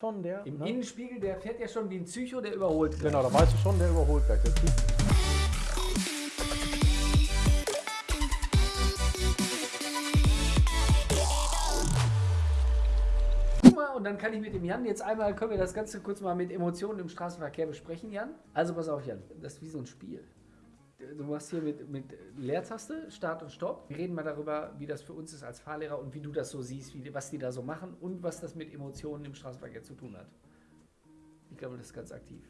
schon der. Im ne? Innenspiegel, der fährt ja schon wie ein Psycho, der überholt. gleich. Genau, da weißt du schon, der überholt gleich. Der mal, und dann kann ich mit dem Jan jetzt einmal, können wir das Ganze kurz mal mit Emotionen im Straßenverkehr besprechen, Jan. Also pass auf, Jan, das ist wie so ein Spiel. Du machst hier mit, mit Leertaste, Start und Stopp. Wir reden mal darüber, wie das für uns ist als Fahrlehrer und wie du das so siehst, wie, was die da so machen und was das mit Emotionen im Straßenverkehr zu tun hat. Ich glaube, das ist ganz aktiv.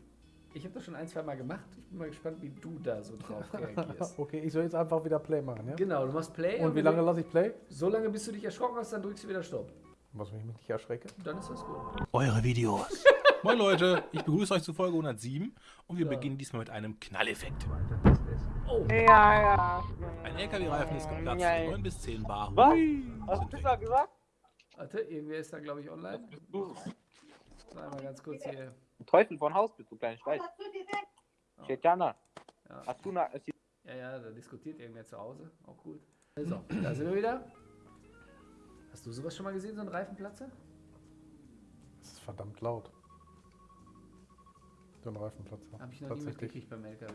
Ich habe das schon ein, zwei Mal gemacht. Ich bin mal gespannt, wie du da so drauf reagierst. Okay, ich soll jetzt einfach wieder Play machen, ja? Genau, du machst Play. Und wie wenn lange lasse ich Play? So lange, bis du dich erschrocken hast, dann drückst du wieder Stopp. Was, wenn ich mich nicht erschrecke? Dann ist das gut. Eure Videos. Moin Leute, ich begrüße euch zu Folge 107 und wir Ja. beginnen diesmal mit einem Knalleffekt. Oh, Ja, ja. Ein LKW-Reifen ist geplatzt, Ja, ja. 9 bis 10 Bar. Was? Hui, Was hast du da gesagt? warte, irgendwer ist da, glaube ich, online. Du So, einmal ganz kurz hier. Teufel von Haus bist du, kleine Scheiß. Steht Jana. Ja. Hast du na, Ja, ja, da diskutiert irgendwer zu Hause. Auch gut. So, da sind wir wieder. Hast du sowas schon mal gesehen, so ein Reifenplatzer? Das ist verdammt laut. So ein Reifenplatzer. Habe ich noch nie mitgekriegt beim LKW.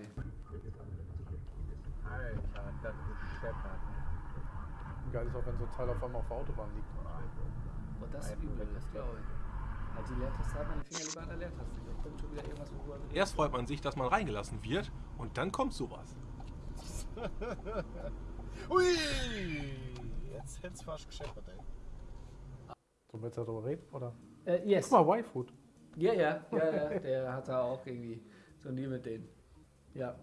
Alter, das ist scheppert. Geil ist auch, wenn so ein Teil auf einmal auf der Autobahn liegt. Oh, das ist übel, das glaube ich. Halt die Leertaste, hat meine Finger lieber an der Leertaste. Da kommt schon wieder irgendwas, worüber wir Erst freut man sich, dass man reingelassen wird und dann kommt sowas. Hui! Jetzt hätt's fast gescheppert, ey. So willst du darüber reden? Oder? Äh, yes. Guck mal, Y-Food. Ja, ja, ja, ja, der hat da auch irgendwie so ein Deal mit denen. Ja.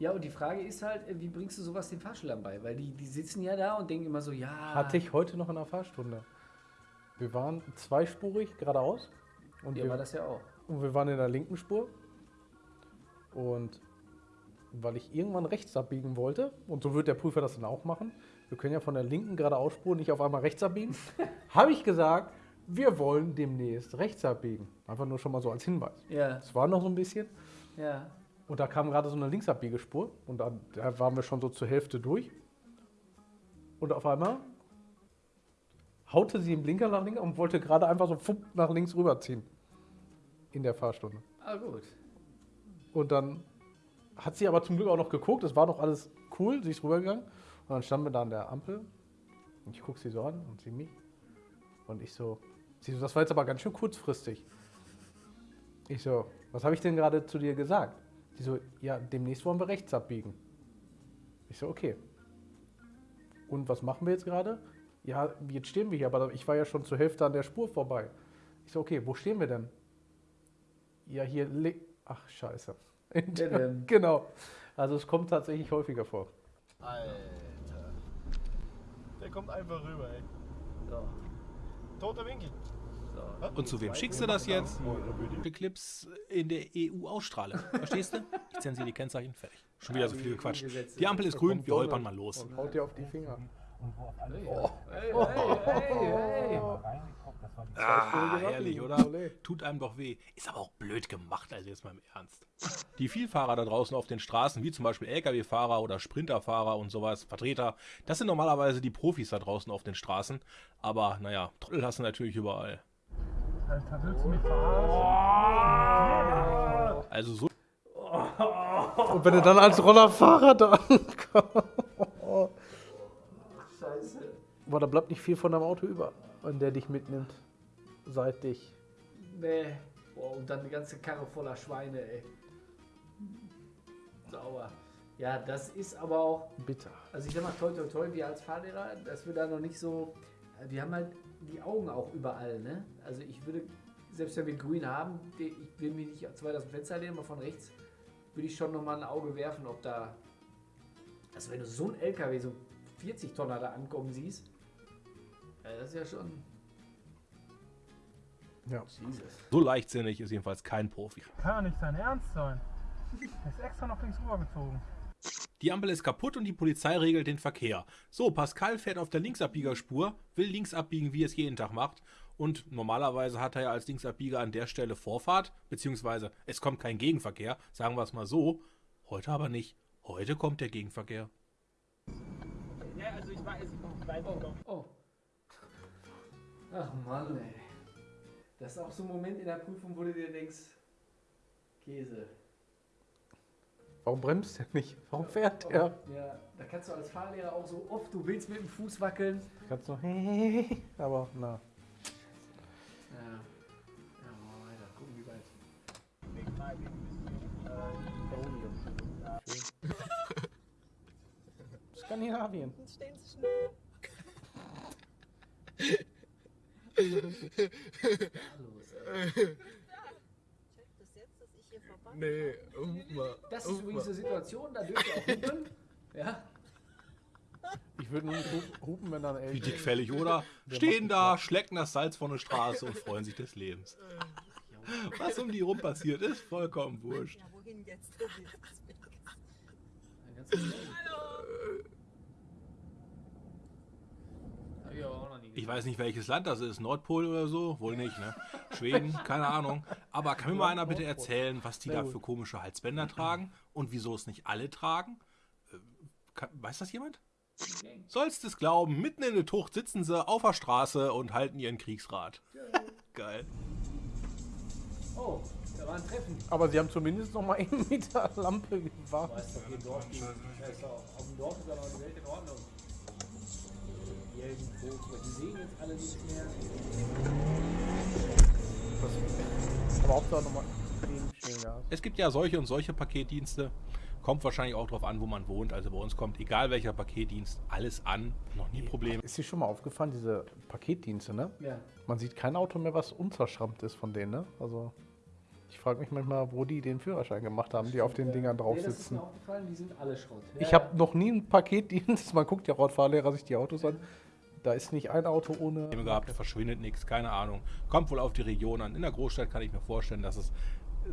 Ja, und die Frage ist halt, äh, wie bringst du sowas den Fahrschülern bei? Weil die, die sitzen ja da und denken immer so, ja. Hatte ich heute noch in der Fahrstunde. Wir waren zweispurig geradeaus. Und Ja, wir, war das ja auch. und wir waren in der linken Spur. Und weil ich irgendwann rechts abbiegen wollte, und so wird der Prüfer das dann auch machen, wir können ja von der linken geradeausspur nicht auf einmal rechts abbiegen, habe ich gesagt, wir wollen demnächst rechts abbiegen. Einfach nur schon mal so als Hinweis. Ja, Es war noch so ein bisschen. ja. Und da kam gerade so eine Linksabbiegerspur und da, da waren wir schon so zur Hälfte durch. Und auf einmal haute sie den Blinker nach links und wollte gerade einfach so fupp nach links rüberziehen. In der Fahrstunde. Ah, gut. Und dann hat sie aber zum Glück auch noch geguckt, es war noch alles cool, sie ist rübergegangen. Und dann standen wir da an der Ampel. Und ich gucke sie so an und sie mich. Und ich so, sie so, das war jetzt aber ganz schön kurzfristig. Ich so, was habe ich denn gerade zu dir gesagt? Sie so, ja, demnächst wollen wir rechts abbiegen. Ich so, okay. Und was machen wir jetzt gerade? Ja, jetzt stehen wir hier, aber ich war ja schon zur Hälfte an der Spur vorbei. Ich so, okay, wo stehen wir denn? Ja, hier. Ach, scheiße. Genau. Also es kommt tatsächlich häufiger vor. Alter. Der kommt einfach rüber, ey. So, Toter Winkel. Und zu wem schickst du das jetzt? Die Clips in der EU ausstrahlen. Verstehst du? Ich zensiere die Kennzeichen, fertig. Schon wieder so viel gequatscht. Die Ampel ist grün, wir holpern mal los. Und haut dir auf die Finger. Hey, hey, hey, hey. Ah, herrlich, oder? Tut einem doch weh. Ist aber auch blöd gemacht, also jetzt mal im Ernst. Die Vielfahrer da draußen auf den Straßen, wie zum Beispiel Lkw-Fahrer oder Sprinterfahrer und sowas, Vertreter, das sind normalerweise die Profis da draußen auf den Straßen. Aber naja, Trottel hast du natürlich überall. Alter, willst du mich verarschen? Also so Und wenn du dann als Rollerfahrer da ankommst. Scheiße. Boah, da bleibt nicht viel von deinem Auto über, wenn der dich mitnimmt. Seit dich. Nee. Boah, und dann die ganze Karre voller Schweine, ey. Sauber. Ja, das ist aber auch, Bitter. also ich sag mal, toll, toll, toll, wir als Fahrlehrer, dass wir da noch nicht so, wir haben halt die Augen auch überall, ne? Also ich würde, selbst wenn wir grün haben, ich will mich nicht zu weit aus dem Fenster lehnen, aber von rechts würde ich schon nochmal ein Auge werfen, ob da, also wenn du so ein LKW, so 40 Tonner da ankommen siehst, ja, das ist ja schon, Ja. Jesus. So leichtsinnig ist jedenfalls kein Profi. Kann nicht dein Ernst sein. Der ist extra nach links rübergezogen. Die Ampel ist kaputt und die Polizei regelt den Verkehr. So, Pascal fährt auf der Linksabbiegerspur, will links abbiegen, wie es jeden Tag macht. Und normalerweise hat er ja als Linksabbieger an der Stelle Vorfahrt, beziehungsweise es kommt kein Gegenverkehr, sagen wir es mal so. Heute aber nicht. Heute kommt der Gegenverkehr. Ja, also ich weiß, ich weiß Oh, oh. Ach Mann, ey. Das ist auch so ein Moment in der Prüfung, wo du dir denkst, Käse. Warum bremst der nicht? Warum fährt er? Ja, da kannst du als Fahrlehrer auch so oft, du willst mit dem Fuß wackeln. Kannst du, aber na. Ja. Ja, machen wir weiter. Gucken, wie weit. Skandinavien. Dann stehen sie schnell. Los, ey. Checkt das jetzt, dass ich hier vorbei Nee, mal. Das ist übrigens eine Situation, da dürft ihr auch hupen. Ja, Ich würde nur nicht hupen- wenn dann Wie dickfällig, oder? Stehen da, schlecken das Salz von der Straße und freuen sich des Lebens. Was um die rum passiert, ist vollkommen wurscht. Ja, wohin jetzt? Tobi? dann kannst du Hab ich aber auch noch nie Ich weiß nicht, welches Land das ist. Nordpol oder so? Wohl nicht, ne? Schweden? Keine Ahnung. Aber kann mir mal einer bitte erzählen, was die da für komische Halsbänder tragen und wieso es nicht alle tragen? Äh, weiß das jemand? Sollst es glauben, mitten in der Tucht sitzen sie auf der Straße und halten ihren Kriegsrat. Geil. Oh, da war ein Treffen. Aber sie haben zumindest noch mal einen Meter Lampe gewartet. Weißt doch, auf dem Dorf ist aber die Welt in Ordnung. Jelden, Vogel, die sehen jetzt alle nicht mehr. Aber Hauptsache noch mal den Schwingas. Es gibt ja solche und solche Paketdienste. Kommt wahrscheinlich auch drauf an, wo man wohnt. Also bei uns kommt, egal welcher Paketdienst, alles an. Noch nie Probleme. Ist dir schon mal aufgefallen, diese Paketdienste, ne? Ja. Man sieht kein Auto mehr, was unzerschrammt ist von denen, ne? Also, ich frage mich manchmal, wo die den Führerschein gemacht haben, die auf den Dingern drauf nee, das ist sitzen. mir aufgefallen, die sind alle Schrott. Ich habe noch nie einen Paketdienst, man guckt ja auch als Fahrlehrer sich die Autos an, da ist nicht ein Auto ohne... Probleme gehabt, verschwindet nichts, keine Ahnung. Kommt wohl auf die Region an. In der Großstadt kann ich mir vorstellen, dass es äh,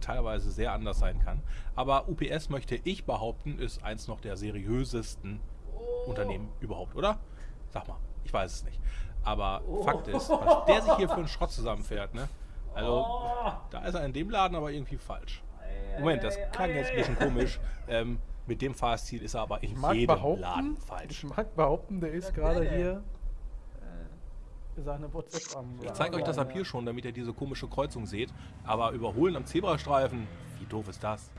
teilweise sehr anders sein kann. Aber UPS möchte ich behaupten, ist eins noch der seriösesten Unternehmen überhaupt, oder? Sag mal, ich weiß es nicht. Aber Fakt ist, was der sich hier für einen Schrott zusammenfährt, ne? Also, da ist er in dem Laden aber irgendwie falsch. Moment, das klang jetzt ein bisschen komisch. Ähm, mit dem Fahrstil ist er aber in Ich mag jedem behaupten, Laden ich falsch. mag behaupten, der ist gerade hier seine WhatsApp am... Ich zeige euch das ab hier schon, damit ihr diese komische Kreuzung seht. Aber überholen am Zebrastreifen, wie doof ist das?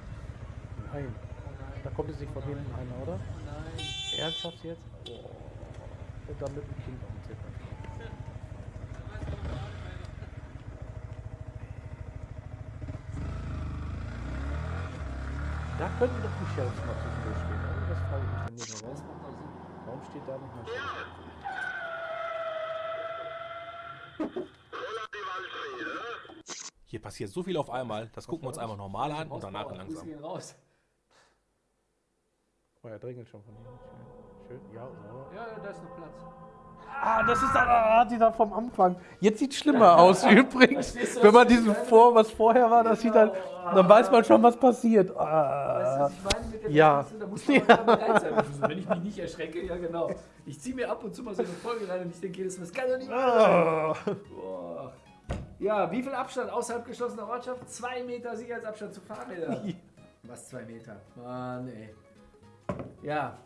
Nein. Da kommt jetzt nicht von hinten einer, oder? Nein. Ernsthaft jetzt? Boah. Und dann mit dem Kind auf dem Zebrastreifen. Da könnten doch die Sheriffs mal zwischendurch stehen, oder? Das frage ich mich dann nicht mehr. Das Warum, steht da nicht mal Sheriff? Hier passiert so viel auf einmal. Das gucken wir uns einmal normal an und danach langsam. raus. Oh, er drängelt schon von hier. Schön. Schön. Ja, so. Ja, ja, da ist noch Platz. Ah, das ist ah, dieser vom Anfang. Jetzt sieht schlimmer aus übrigens. Du, Wenn man diesen vor, was vorher war, das sieht dann, dann weiß man schon, was passiert. Weißt du, Ah. was ich meine mit der Ja. Da muss man mal bereit sein. Wenn ich mich nicht erschrecke, ja genau. Ich ziehe mir ab und zu mal so eine Folge rein und ich denke jedes Mal, das kann doch nicht. Ah. Boah. Ja, wie viel Abstand außerhalb geschlossener Ortschaft? Zwei Meter Sicherheitsabstand zu Fahrrädern. Was, zwei Meter? Mann, ey. Ja.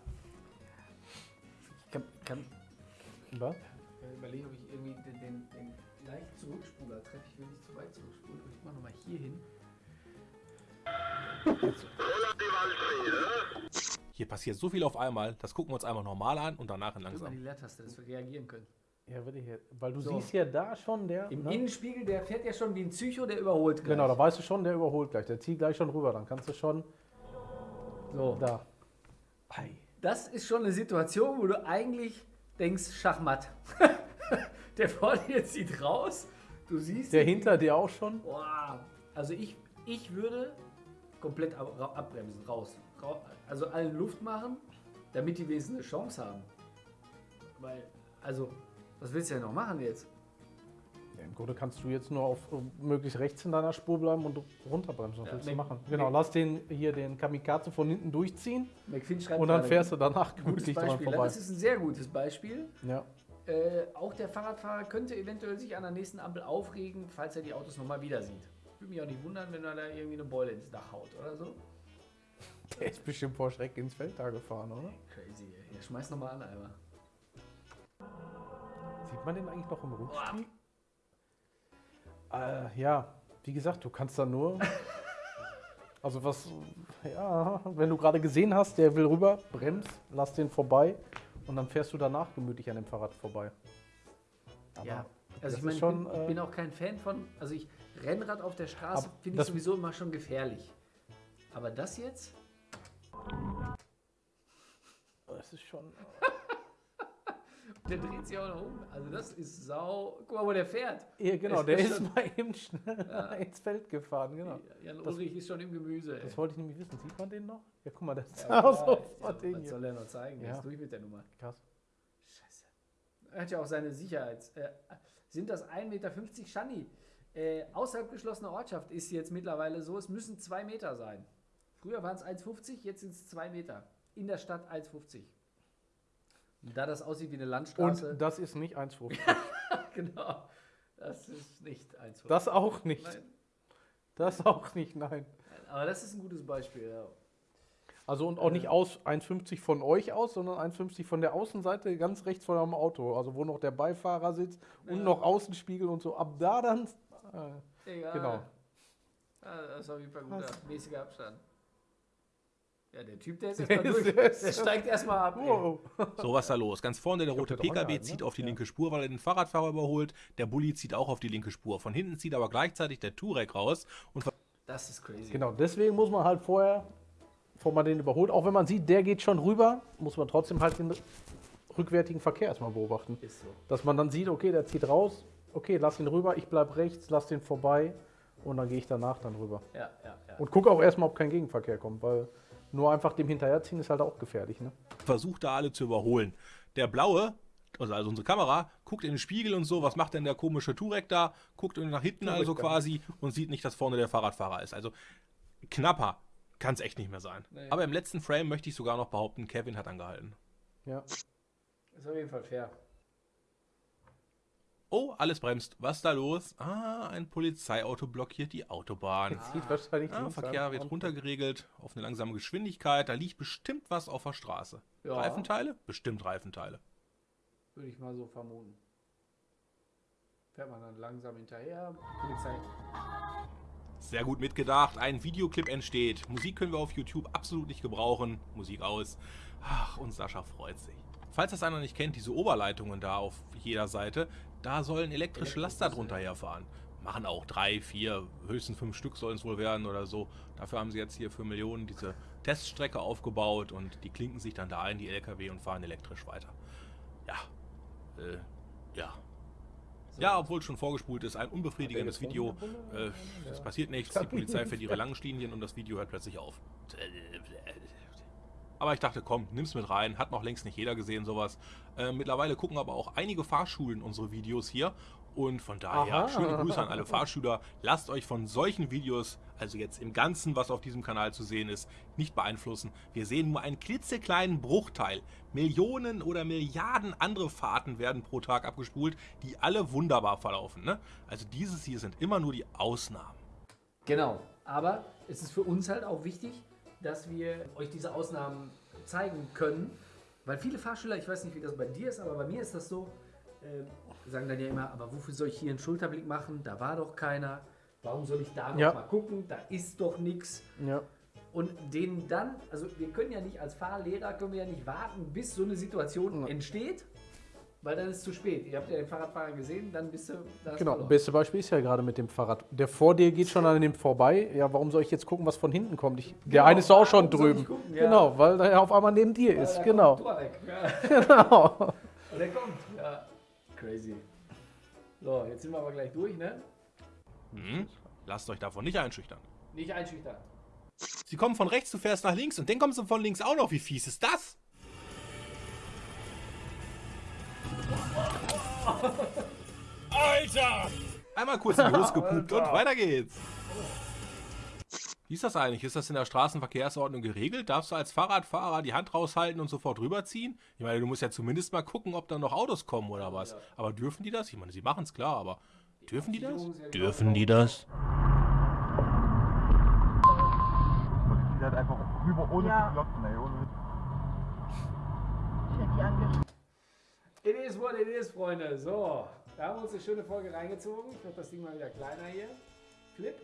Ich kann, kann Was? äh, überlegen, ob ich irgendwie den, den, den leicht Zurückspuler treffe. Ich will nicht zu weit zurückspulen. Ich mache nochmal hier hin. Hier passiert so viel auf einmal. Das gucken wir uns einmal normal an und danach Drück mal die langsam. Leertaste, dass wir reagieren können. Ja, will ich jetzt. Weil du So. siehst ja da schon der. Im ne? Innenspiegel, der fährt ja schon wie ein Psycho, der überholt gleich. Genau, da weißt du schon, der überholt gleich. Der zieht gleich schon rüber. Dann kannst du schon So. da. Ei. Das ist schon eine Situation, wo du eigentlich denkst, Schachmatt. der vorne jetzt zieht raus. Du siehst. Der hinter dir auch schon. Boah. Also ich, ich würde komplett ab, abbremsen, raus. Rau- Also allen Luft machen, damit die wenigstens eine Chance haben. Weil, also, was willst du denn noch machen jetzt? Im Grunde kannst du jetzt nur auf äh, möglichst rechts in deiner Spur bleiben und runterbremsen. Was Ja, willst du machen? Genau, lass den hier den Kamikaze von hinten durchziehen und dann fährst du danach gutes gemütlich dran Beispiel. vorbei. Das ist ein sehr gutes Beispiel. Ja. Äh, auch der Fahrradfahrer könnte eventuell sich an der nächsten Ampel aufregen, falls er die Autos nochmal wieder sieht. Würde mich auch nicht wundern, wenn er da irgendwie eine Beule ins Dach haut oder so. Der ist bestimmt vor Schreck ins Feld da gefahren, oder? Crazy, ey. Ja, schmeiß nochmal an einmal. Sieht man den eigentlich noch im Rückspiegel? Äh, ja, wie gesagt, du kannst da nur. Also was, ja, wenn du gerade gesehen hast, der will rüber, bremst, lass den vorbei und dann fährst du danach gemütlich an dem Fahrrad vorbei. Aber Ja. Also ich meine, ich, bin, ich äh, bin auch kein Fan von, also ich Rennrad auf der Straße finde ich sowieso immer schon gefährlich. Aber das jetzt? Das ist schon. Der dreht sich auch noch um. Also das ist sau. Guck mal, wo der fährt. Ja, genau, Es der ist schon- mal eben schnell ins Feld gefahren, genau. Jan Das- Ulrich ist schon im Gemüse. Ey. Das wollte ich nämlich wissen. Sieht man den noch? Ja, guck mal, das ist Ja, auch so ja, was soll er noch zeigen? Der Ja. ist durch mit der Nummer. Krass. Scheiße. Er hat ja auch seine Sicherheits... Äh, sind das 1,50 Meter Schanni? Äh, außerhalb geschlossener Ortschaft ist jetzt mittlerweile so, es müssen 2 Meter sein. Früher waren es 1,50, jetzt sind es 2 Meter. In der Stadt 1,50. Da das aussieht wie eine Landstraße. Und das ist nicht 1,50. genau. Das ist nicht 1,50. Das auch nicht. Nein. Das auch nicht, nein. Aber das ist ein gutes Beispiel, ja. Also und auch nicht aus 1,50 von euch aus, sondern 1,50 von der Außenseite ganz rechts von eurem Auto. Also wo noch der Beifahrer sitzt und Ja. noch Außenspiegel und so. Ab da dann. Äh, Egal. Genau. Ja, das ist auf jeden Fall guter, mäßiger Abstand. Ja, der Typ, der ist erstmal durch. Der steigt erstmal ab. wow. So, was ist da los? Ganz vorne der rote PKW zieht ne? auf die Ja. linke Spur, weil er den Fahrradfahrer überholt. Der Bulli zieht auch auf die linke Spur. Von hinten zieht aber gleichzeitig der Turek raus und Das ist crazy. Genau, deswegen muss man halt vorher, bevor man den überholt, auch wenn man sieht, der geht schon rüber, muss man trotzdem halt den rückwärtigen Verkehr erstmal beobachten. Ist so. Dass man dann sieht, okay, der zieht raus, okay, lass ihn rüber, ich bleib rechts, lass den vorbei und dann gehe ich danach dann rüber. Ja, ja, ja. Und gucke auch erstmal, ob kein Gegenverkehr kommt, weil nur einfach dem hinterherziehen ist halt auch gefährlich. Ne? versucht da alle zu überholen. Der blaue, also also unsere Kamera, guckt in den Spiegel und so, was macht denn der komische Turek da? Guckt nach hinten Turek also quasi und sieht nicht, dass vorne der Fahrradfahrer ist. Also knapper kann es echt nicht mehr sein. Nee. Aber im letzten Frame möchte ich sogar noch behaupten, Kevin hat angehalten. Ja. Ist auf jeden Fall fair. Oh, alles bremst. Was ist da los? Ah, ein Polizeiauto blockiert die Autobahn. Jetzt zieht wahrscheinlich Ah, Verkehr wird runtergeregelt auf eine langsame Geschwindigkeit. Da liegt bestimmt was auf der Straße. Ja. Reifenteile? Bestimmt Reifenteile. Würde ich mal so vermuten. Fährt man dann langsam hinterher. Polizei. Sehr gut mitgedacht. Ein Videoclip entsteht. Musik können wir auf YouTube absolut nicht gebrauchen. Musik aus. Ach, und Sascha freut sich. Falls das einer nicht kennt, diese Oberleitungen da auf jeder Seite, da sollen elektrische Laster drunter herfahren. Machen auch drei, vier, höchstens fünf Stück sollen es wohl werden oder so. Dafür haben sie jetzt hier für Millionen diese Teststrecke aufgebaut und die klinken sich dann da in die LKW und fahren elektrisch weiter. Ja. Äh, ja. Ja, obwohl es schon vorgespult ist, ein unbefriedigendes Video. Äh, es passiert nichts, die Polizei fährt ihre langen Linien und das Video hört plötzlich auf. Aber ich dachte, komm, nimm's mit rein. Hat noch längst nicht jeder gesehen, sowas. Äh, mittlerweile gucken aber auch einige Fahrschulen unsere Videos hier. Und von daher, Aha. schöne Grüße an alle Fahrschüler. Lasst euch von solchen Videos, also jetzt im Ganzen, was auf diesem Kanal zu sehen ist, nicht beeinflussen. Wir sehen nur einen klitzekleinen Bruchteil. Millionen oder Milliarden andere Fahrten werden pro Tag abgespult, die alle wunderbar verlaufen. Ne? Also dieses hier sind immer nur die Ausnahmen. Genau. Aber es ist für uns halt auch wichtig, dass wir euch diese Ausnahmen zeigen können. Weil viele Fahrschüler, ich weiß nicht, wie das bei dir ist, aber bei mir ist das so, äh, sagen dann ja immer, aber wofür soll ich hier einen Schulterblick machen? Da war doch keiner. Warum soll ich da noch Ja. mal gucken? Da ist doch nichts. Ja. Und denen dann, also wir können ja nicht als Fahrlehrer, können wir ja nicht warten, bis so eine Situation entsteht, weil dann ist es zu spät. Ihr habt ja den Fahrradfahrer gesehen, dann bist du da. Genau, beste Beispiel ist ja gerade mit dem Fahrrad. Der vor dir geht schon an dem vorbei. Ja, warum soll ich jetzt gucken, was von hinten kommt? Ich, der Genau, eine ist auch schon warum soll ich drüben. gucken, ja. Genau, weil der auf einmal neben dir ist. Ja, genau. Ja. genau. Und der kommt. Ja. Crazy. So, jetzt sind wir aber gleich durch, ne? Hm? Lasst euch davon nicht einschüchtern. Nicht einschüchtern. Sie kommen von rechts, du fährst nach links und dann kommst du von links auch noch. Wie fies ist das? Alter! Einmal kurz in die Hose gepupt und weiter geht's. Wie ist das eigentlich? Ist das in der Straßenverkehrsordnung geregelt? Darfst du als Fahrradfahrer die Hand raushalten und sofort rüberziehen? Ich meine, du musst ja zumindest mal gucken, ob da noch Autos kommen oder was. Aber dürfen die das? Ich meine, sie machen es klar, aber dürfen die das? Dürfen die das? Die einfach rüber ohne Ja. zu glotzen, ey. Ohne Ich hätte die angeschrieben. It is what it is, Freunde. So, da haben wir uns eine schöne Folge reingezogen. Ich mache das Ding mal wieder kleiner hier. Flip.